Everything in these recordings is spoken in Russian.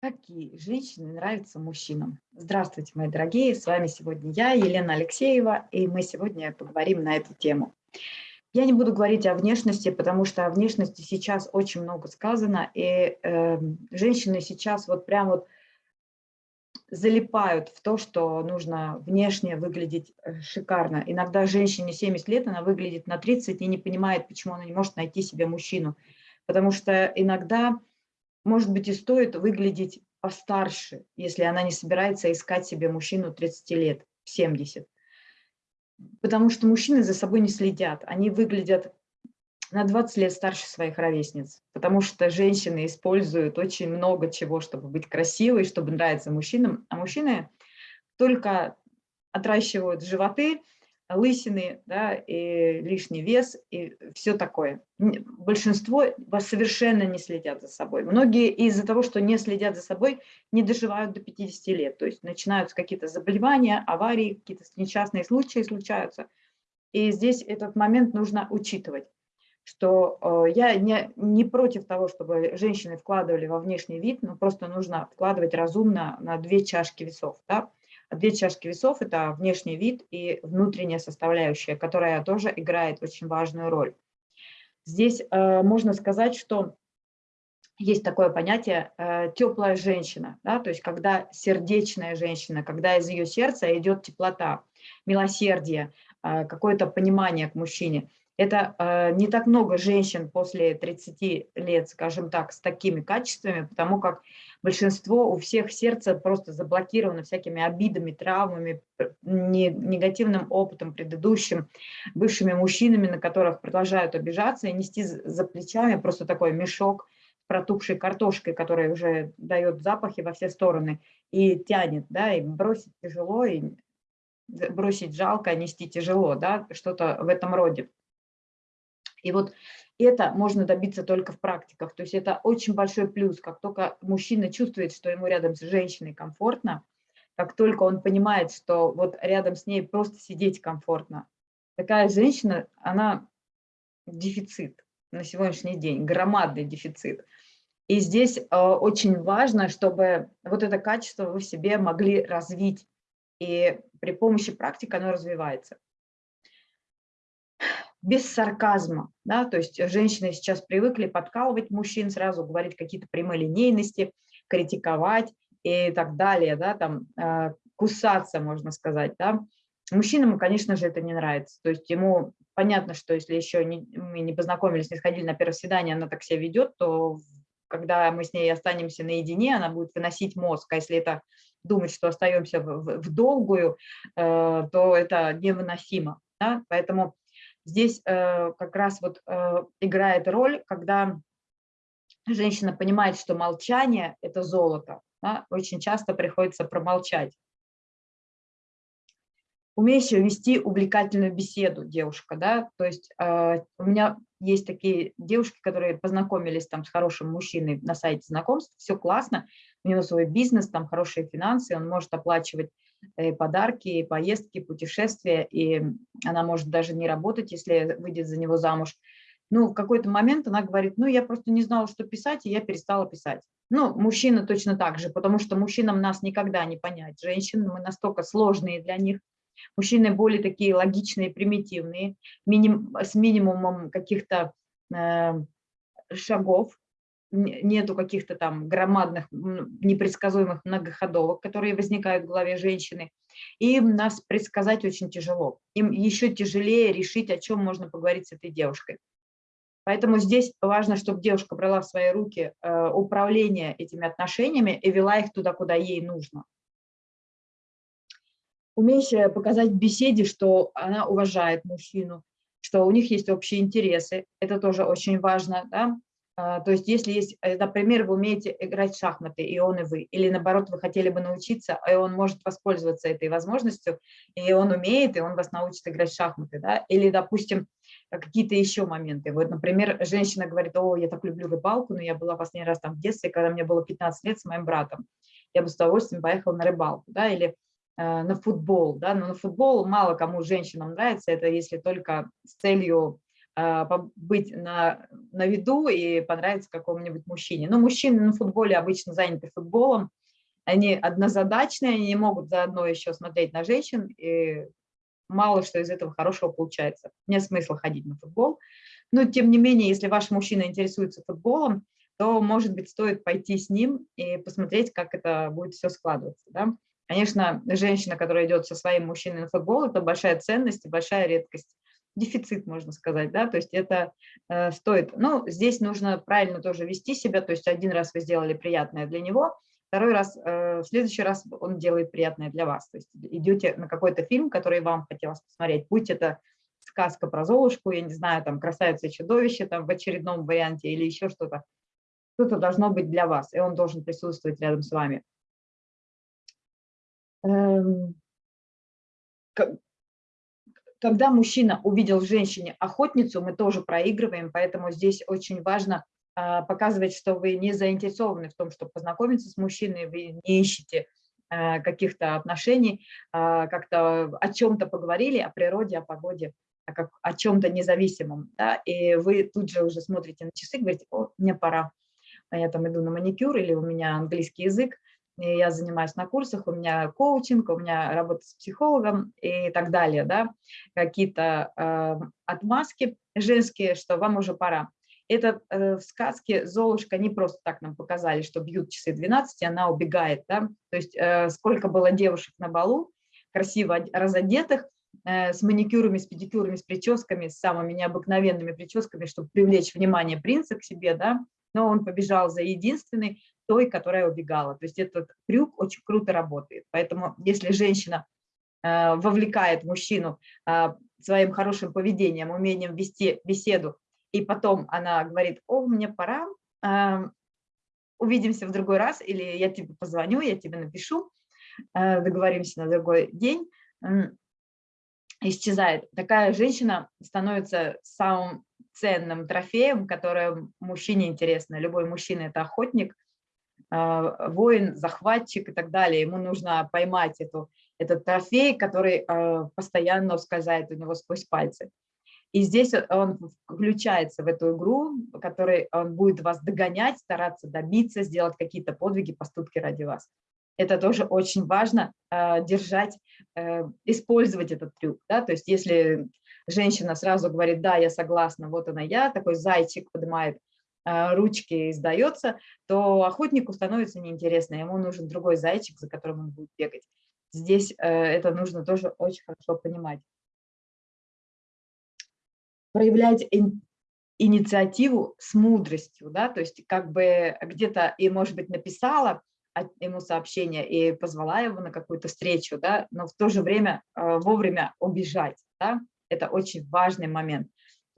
Какие женщины нравятся мужчинам? Здравствуйте, мои дорогие, с вами сегодня я, Елена Алексеева, и мы сегодня поговорим на эту тему. Я не буду говорить о внешности, потому что о внешности сейчас очень много сказано, и э, женщины сейчас вот прям вот залипают в то, что нужно внешне выглядеть э, шикарно. Иногда женщине 70 лет, она выглядит на 30 и не понимает, почему она не может найти себе мужчину. Потому что иногда может быть, и стоит выглядеть постарше, если она не собирается искать себе мужчину 30 лет, 70. Потому что мужчины за собой не следят, они выглядят на 20 лет старше своих ровесниц, потому что женщины используют очень много чего, чтобы быть красивой, чтобы нравиться мужчинам, а мужчины только отращивают животы, лысины, да, и лишний вес, и все такое. Большинство вас совершенно не следят за собой. Многие из-за того, что не следят за собой, не доживают до 50 лет. То есть начинаются какие-то заболевания, аварии, какие-то несчастные случаи случаются. И здесь этот момент нужно учитывать что э, я не, не против того, чтобы женщины вкладывали во внешний вид, но просто нужно вкладывать разумно на две чашки весов. Да? Две чашки весов – это внешний вид и внутренняя составляющая, которая тоже играет очень важную роль. Здесь э, можно сказать, что есть такое понятие э, теплая женщина, да, то есть когда сердечная женщина, когда из ее сердца идет теплота, милосердие, э, какое-то понимание к мужчине. Это э, не так много женщин после 30 лет, скажем так, с такими качествами, потому как большинство у всех сердце просто заблокировано всякими обидами, травмами, не, негативным опытом предыдущим, бывшими мужчинами, на которых продолжают обижаться и нести за плечами просто такой мешок протухшей картошкой, которая уже дает запахи во все стороны и тянет, да, и бросить тяжело, и бросить жалко, нести тяжело, да, что-то в этом роде. И вот это можно добиться только в практиках. То есть это очень большой плюс. Как только мужчина чувствует, что ему рядом с женщиной комфортно, как только он понимает, что вот рядом с ней просто сидеть комфортно, такая женщина, она дефицит на сегодняшний день, громадный дефицит. И здесь э, очень важно, чтобы вот это качество вы в себе могли развить. И при помощи практики оно развивается без сарказма, да, то есть женщины сейчас привыкли подкалывать мужчин, сразу говорить какие-то прямолинейности, критиковать и так далее, да, там э, кусаться, можно сказать, да. Мужчинам, конечно же, это не нравится, то есть ему понятно, что если еще не, мы не познакомились, не сходили на первое свидание, она так себя ведет, то когда мы с ней останемся наедине, она будет выносить мозг, а если это думать, что остаемся в, в, в долгую, э, то это невыносимо, да? поэтому Здесь э, как раз вот э, играет роль, когда женщина понимает, что молчание – это золото. Да? Очень часто приходится промолчать. Умеющая вести увлекательную беседу девушка, да, то есть э, у меня есть такие девушки, которые познакомились там с хорошим мужчиной на сайте знакомств, все классно, у него свой бизнес, там хорошие финансы, он может оплачивать подарки, поездки, путешествия, и она может даже не работать, если выйдет за него замуж. Ну, в какой-то момент она говорит, ну, я просто не знала, что писать, и я перестала писать. Ну, мужчина точно так же, потому что мужчинам нас никогда не понять. Женщин мы настолько сложные для них. Мужчины более такие логичные, примитивные, миним, с минимумом каких-то э, шагов, нету каких-то там громадных, непредсказуемых многоходовок, которые возникают в голове женщины, и нас предсказать очень тяжело. Им еще тяжелее решить, о чем можно поговорить с этой девушкой. Поэтому здесь важно, чтобы девушка брала в свои руки э, управление этими отношениями и вела их туда, куда ей нужно. Умеющая показать в беседе, что она уважает мужчину, что у них есть общие интересы, это тоже очень важно, да? А, то есть если есть, э, например, вы умеете играть в шахматы, и он, и вы, или наоборот, вы хотели бы научиться, и он может воспользоваться этой возможностью, и он умеет, и он вас научит играть в шахматы, да, или, допустим, какие-то еще моменты. Вот, например, женщина говорит, о, я так люблю рыбалку, но я была последний раз там в детстве, когда мне было 15 лет с моим братом, я бы с удовольствием поехала на рыбалку, да, или э, на футбол, да, но на футбол мало кому женщинам нравится, это если только с целью быть на, на виду и понравиться какому-нибудь мужчине. Но мужчины на футболе обычно заняты футболом, они однозадачные, они не могут заодно еще смотреть на женщин, и мало что из этого хорошего получается. Нет смысла ходить на футбол. Но, тем не менее, если ваш мужчина интересуется футболом, то, может быть, стоит пойти с ним и посмотреть, как это будет все складываться. Да? Конечно, женщина, которая идет со своим мужчиной на футбол, это большая ценность и большая редкость. Дефицит, можно сказать, да, то есть это э, стоит. Ну, здесь нужно правильно тоже вести себя, то есть один раз вы сделали приятное для него, второй раз, э, в следующий раз он делает приятное для вас. То есть идете на какой-то фильм, который вам хотелось посмотреть, будь это сказка про Золушку, я не знаю, там «Красавица и чудовище» там в очередном варианте или еще что-то. Что-то должно быть для вас, и он должен присутствовать рядом с вами. Когда мужчина увидел в женщине охотницу, мы тоже проигрываем, поэтому здесь очень важно а, показывать, что вы не заинтересованы в том, чтобы познакомиться с мужчиной, вы не ищете э, каких-то отношений, а, как-то о чем-то поговорили, о природе, о погоде, как о чем-то независимом, да, и вы тут же уже смотрите на часы, говорите, о, мне пора, я там иду на маникюр или у меня английский язык, я занимаюсь на курсах, у меня коучинг, у меня работа с психологом и так далее, да, какие-то э, отмазки женские, что вам уже пора. Это э, в сказке Золушка не просто так нам показали, что бьют часы 12, и она убегает, да, то есть э, сколько было девушек на балу, красиво разодетых, э, с маникюрами, с педикюрами, с прическами, с самыми необыкновенными прическами, чтобы привлечь внимание принца к себе, да, но он побежал за единственной, той, которая убегала. То есть этот трюк очень круто работает. Поэтому если женщина э, вовлекает мужчину э, своим хорошим поведением, умением вести беседу, и потом она говорит, о, мне пора, э, увидимся в другой раз, или я тебе позвоню, я тебе напишу, договоримся на другой день, исчезает. Такая женщина становится самым ценным трофеем, которое мужчине интересно. Любой мужчина – это охотник – воин, захватчик и так далее. Ему нужно поймать эту, этот трофей, который а, постоянно ускользает у него сквозь пальцы. И здесь он включается в эту игру, в которой он будет вас догонять, стараться добиться, сделать какие-то подвиги, поступки ради вас. Это тоже очень важно э, держать, э, использовать этот трюк. Да? То есть если женщина сразу говорит, да, я согласна, вот она я, такой зайчик поднимает а, ручки и сдается, то охотнику становится неинтересно, ему нужен другой зайчик, за которым он будет бегать. Здесь э, это нужно тоже очень хорошо понимать. Проявлять инициативу с мудростью, да, то есть как бы где-то и, может быть, написала ему сообщение и позвала его на какую-то встречу, да, но в то же время э, вовремя убежать, да, это очень важный момент.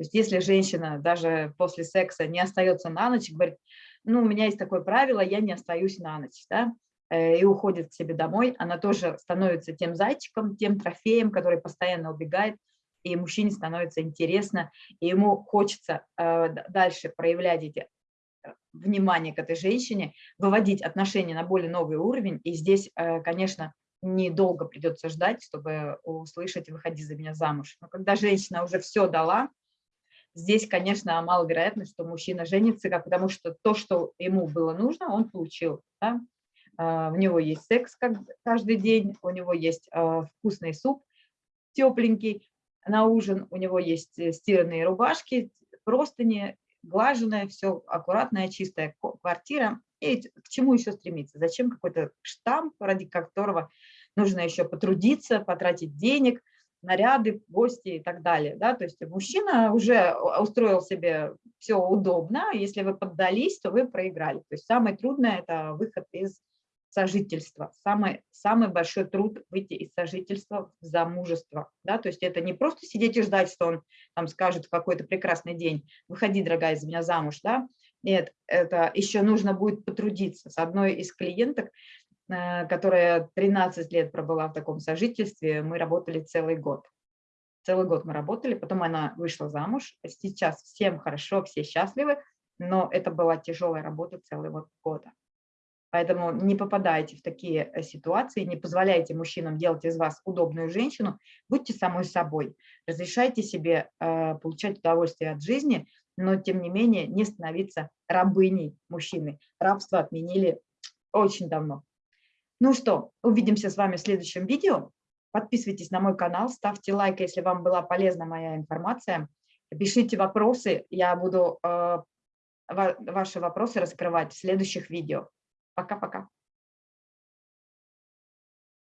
То есть если женщина даже после секса не остается на ночь, говорит, ну, у меня есть такое правило, я не остаюсь на ночь, да, э, и уходит к себе домой, она тоже становится тем зайчиком, тем трофеем, который постоянно убегает, и мужчине становится интересно, и ему хочется э, дальше проявлять эти э, внимание к этой женщине, выводить отношения на более новый уровень. И здесь, конечно, недолго придется ждать, чтобы услышать «выходи за меня замуж». Но когда женщина уже все дала, Здесь, конечно, маловероятно, что мужчина женится, потому что то, что ему было нужно, он получил. Да? А, у него есть секс каждый день, у него есть а, вкусный суп тепленький на ужин, у него есть э, стиранные рубашки, простыни, глаженная, все аккуратная, чистая квартира. И к чему еще стремиться? Зачем какой-то штамп, ради которого нужно еще потрудиться, потратить денег – наряды, гости и так далее. Да? То есть мужчина уже устроил себе все удобно, если вы поддались, то вы проиграли. То есть самое трудное – это выход из сожительства. Самый, самый большой труд – выйти из сожительства в замужество. Да? То есть это не просто сидеть и ждать, что он там скажет в какой-то прекрасный день «выходи, дорогая, из меня замуж». Да? Нет, это еще нужно будет потрудиться. С одной из клиенток которая 13 лет пробыла в таком сожительстве, мы работали целый год. Целый год мы работали, потом она вышла замуж. Сейчас всем хорошо, все счастливы, но это была тяжелая работа целый вот года. Поэтому не попадайте в такие э, ситуации, не позволяйте мужчинам делать из вас удобную женщину, будьте самой собой, разрешайте себе э, получать удовольствие от жизни, но тем не менее не становиться рабыней мужчины. Рабство отменили очень давно. Ну что, увидимся с вами в следующем видео. Подписывайтесь на мой канал, ставьте лайк, если вам была полезна моя информация. Пишите вопросы, я буду э, ваши вопросы раскрывать в следующих видео. Пока-пока.